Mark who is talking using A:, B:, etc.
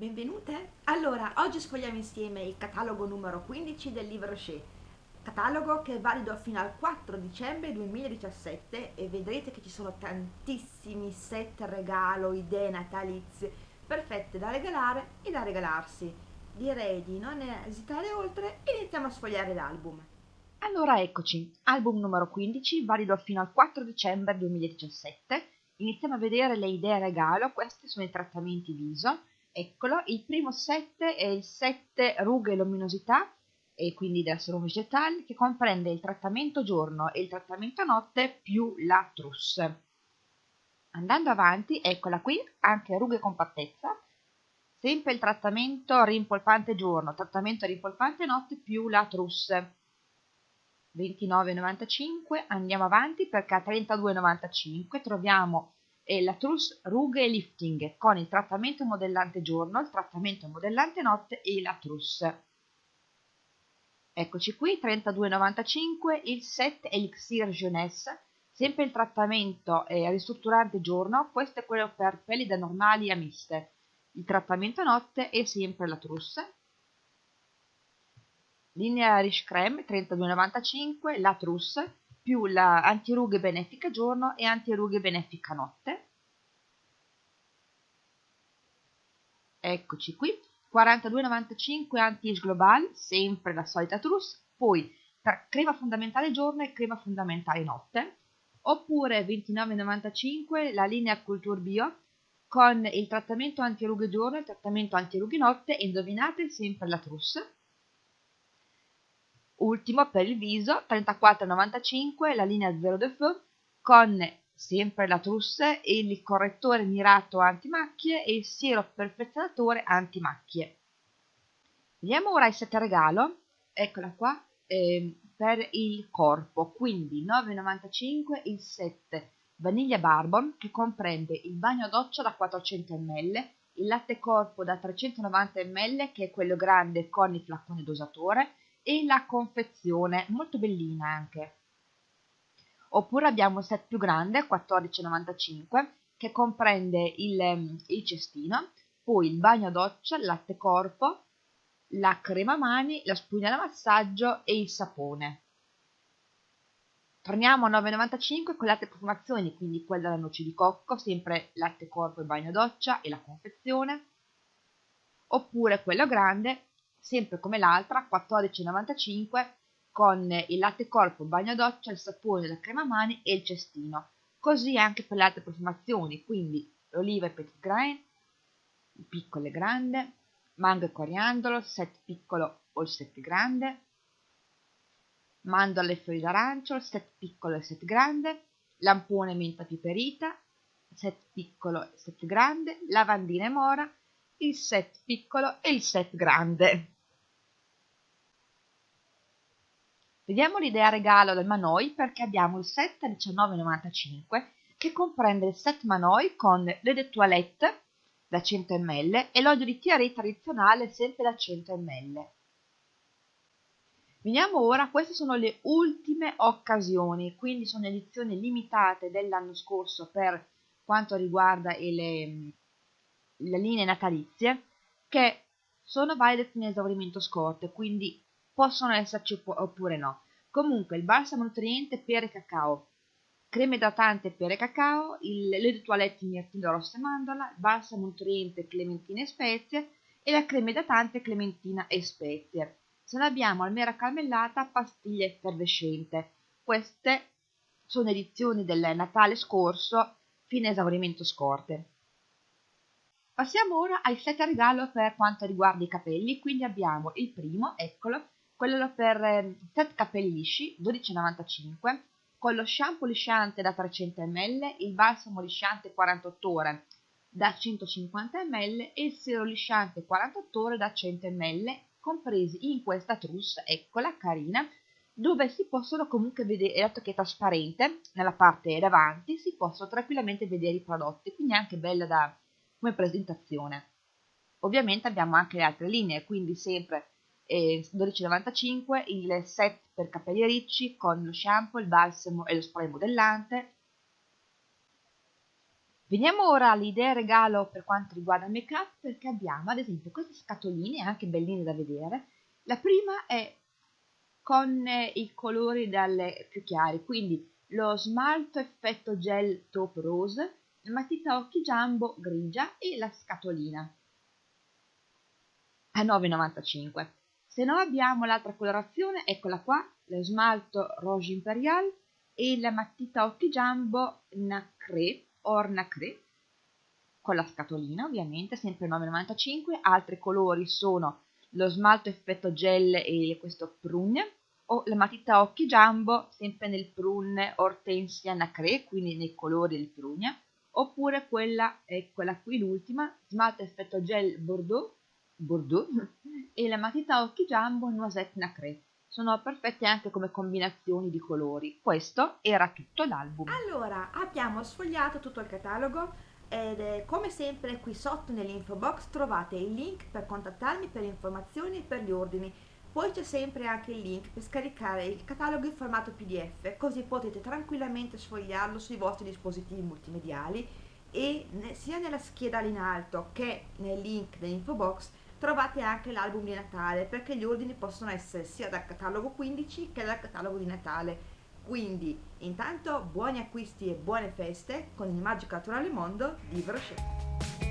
A: Benvenute! Allora, oggi sfogliamo insieme il catalogo numero 15 del libro Shea, catalogo che è valido fino al 4 dicembre 2017 e vedrete che ci sono tantissimi set regalo, idee natalizie, perfette da regalare e da regalarsi. Direi di non esitare oltre e iniziamo a sfogliare l'album.
B: Allora eccoci, album numero 15, valido fino al 4 dicembre 2017. Iniziamo a vedere le idee regalo, questi sono i trattamenti viso Eccolo, il primo 7 è il 7 rughe e luminosità, e quindi della serum vegetale, che comprende il trattamento giorno e il trattamento notte più la trousse. Andando avanti, eccola qui, anche rughe e compattezza, sempre il trattamento rimpolpante giorno, trattamento rimpolpante notte più la trousse. 29,95, andiamo avanti perché a 32,95 troviamo e la Truss Rughe Lifting con il trattamento modellante giorno, il trattamento modellante notte e la Truss. Eccoci qui, 32,95 il set Elixir Jeunesse, sempre il trattamento eh, ristrutturante giorno, questo è quello per pelli da normali a miste. Il trattamento notte è sempre la Truss. Linea Rich Creme 32,95 la Truss più la antirughe benefica giorno e antirughe benefica notte. Eccoci qui, 42,95 anti-age global, sempre la solita trousse, poi crema fondamentale giorno e crema fondamentale notte, oppure 29,95 la linea Culture Bio con il trattamento antirughe giorno e il trattamento antirughe notte indovinate sempre la trousse Ultimo per il viso, 34,95 la linea Zero de Feu con sempre la trousse, il correttore mirato antimacchie e il siero perfezionatore antimacchie. Vediamo ora il set regalo, eccola qua, eh, per il corpo, quindi 9,95 il set Vaniglia Barbon che comprende il bagno doccia da 400 ml, il latte corpo da 390 ml che è quello grande con il flaccone dosatore, e la confezione, molto bellina anche. Oppure abbiamo il set più grande, 14,95, che comprende il, ehm, il cestino, poi il bagno doccia, il latte corpo, la crema mani, la spugna da massaggio e il sapone. Torniamo a 9,95 con latte profumazioni, quindi quella della noce di cocco, sempre latte corpo e bagno doccia e la confezione. Oppure quello grande, sempre come l'altra, 14,95 con il latte corpo, il bagno doccia, il sapone, la crema mani e il cestino. Così anche per le altre profumazioni, quindi l'oliva e petit grain, piccolo e grande, mango e coriandolo, set piccolo o il set grande, mandorle e fiori d'arancio, set piccolo e set grande, lampone menta piperita, set piccolo e set grande, lavandina e mora, il set piccolo e il set grande. Vediamo l'idea regalo del Manoi perché abbiamo il set a 19,95 che comprende il set Manoi con le de toilette da 100 ml e l'olio di tiare tradizionale sempre da 100 ml. Veniamo ora, queste sono le ultime occasioni, quindi sono edizioni limitate dell'anno scorso per quanto riguarda le, le linee natalizie che sono valide fino a esaurimento scorte, quindi possono esserci oppure no. Comunque il balsamo nutriente pere e cacao, crema idratante pere e cacao, il lait de toilette mirtillo rosso e mandorla, balsamo nutriente clementina e spezie e la crema idratante clementina e spezie. Se ne abbiamo almera carmellata, pastiglia effervescente. Queste sono edizioni del Natale scorso, fine esaurimento scorte. Passiamo ora ai set a regalo per quanto riguarda i capelli, quindi abbiamo il primo, eccolo, quello per eh, set capelli lisci, 12,95, con lo shampoo lisciante da 300 ml, il balsamo lisciante 48 ore da 150 ml e il siero lisciante 48 ore da 100 ml, compresi in questa trousse, eccola carina, dove si possono comunque vedere, dato che è trasparente, nella parte davanti si possono tranquillamente vedere i prodotti, quindi è anche bella da, come presentazione. Ovviamente abbiamo anche le altre linee, quindi sempre e 12,95 il set per capelli ricci con lo shampoo, il balsamo e lo spray modellante Veniamo ora alle idee regalo per quanto riguarda il make up perché abbiamo ad esempio queste scatoline anche belline da vedere. La prima è con i colori dalle più chiari, quindi lo smalto effetto gel taupe rose, matita occhi jumbo grigia e la scatolina a 9,95. Se no abbiamo l'altra colorazione, eccola qua, lo smalto Rouge Imperial e la matita occhi jumbo Nacré or Nacré con la scatolina ovviamente, sempre 9,95. Altri colori sono lo smalto effetto gel e questo prune o la matita occhi jumbo sempre nel prune Hortensia Nacré, quindi nei colori del prugna, oppure quella è quella qui l'ultima, smalto effetto gel Bordeaux, Bordeaux e la matita occhi jumbo Noisette Nacré. Sono perfette anche come combinazioni di colori. Questo era tutto l'album.
A: Allora, abbiamo sfogliato tutto il catalogo ed eh, come sempre qui sotto nell'info box trovate il link per contattarmi per informazioni e per gli ordini poi c'è sempre anche il link per scaricare il catalogo in formato pdf, così potete tranquillamente sfogliarlo sui vostri dispositivi multimediali e sia nella scheda in alto che nel link dell'info box trovate anche l'album di Natale perché gli ordini possono essere sia dal catalogo 15 che dal catalogo di Natale. Quindi intanto buoni acquisti e buone feste con il magico naturale mondo di Brochet.